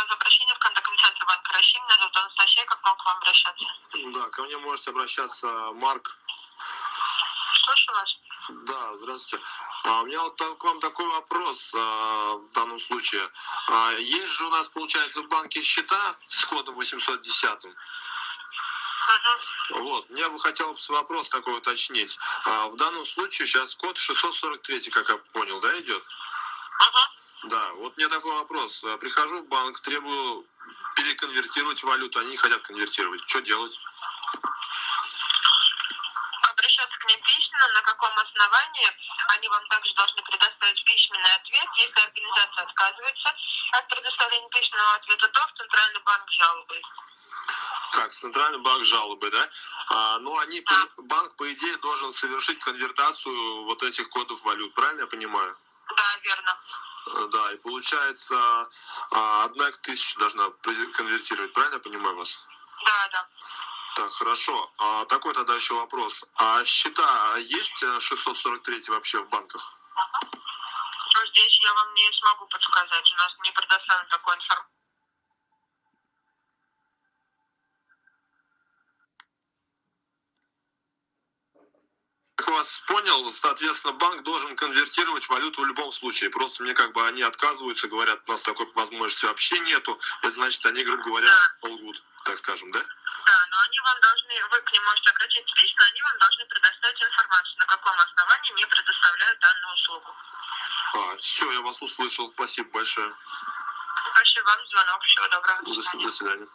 вас за обращение в контактный центр Банка России. Меня зовут Анастасия. Как могу к вам обращаться? Да, ко мне можете обращаться Марк. Слушаю вас. Да, здравствуйте. А, у меня вот к вам такой вопрос а, в данном случае. А, есть же у нас, получается, в банке счета с кодом 810. Мгм. Вот, мне бы хотелось вопрос такой уточнить. В данном случае сейчас код 643, как я понял, да, идет? Да, вот мне такой вопрос. А, Прихожу в банк, требую переконвертировать валюту, они не хотят конвертировать. Что делать? Обращаться к ним письменно. На каком основании? Они вам также должны предоставить письменный ответ. Если организация отказывается от предоставления письменного ответа, то в Центральный банк жалобы. Как, Центральный банк жалобы, да? А, ну, они, по- банк, по идее, должен совершить конвертацию вот этих кодов валют, правильно я понимаю? Да, верно. Э, Да, и получается, а, одна к тысяче должна конвертировать, правильно я понимаю вас? Да, да. Так, хорошо. А, такой тогда еще вопрос. А счета есть э, 643 вообще в банках? Но здесь я вам не смогу подсказать. У нас не предоставлена такой информации. Как вас понял, соответственно, банк должен конвертировать валюту в любом случае. Просто мне как бы они отказываются, говорят, у нас такой возможности вообще нету. Это значит, они, грубо говоря, лгут, так скажем, да? Да, но они вам должны, вы к ним можете обратиться лично, они вам должны предоставить информацию, на каком основании не предоставляют данную услугу. А, все, я вас услышал. Спасибо большое. Спасибо вам за звонок. Всего доброго. До свидания. до свидания.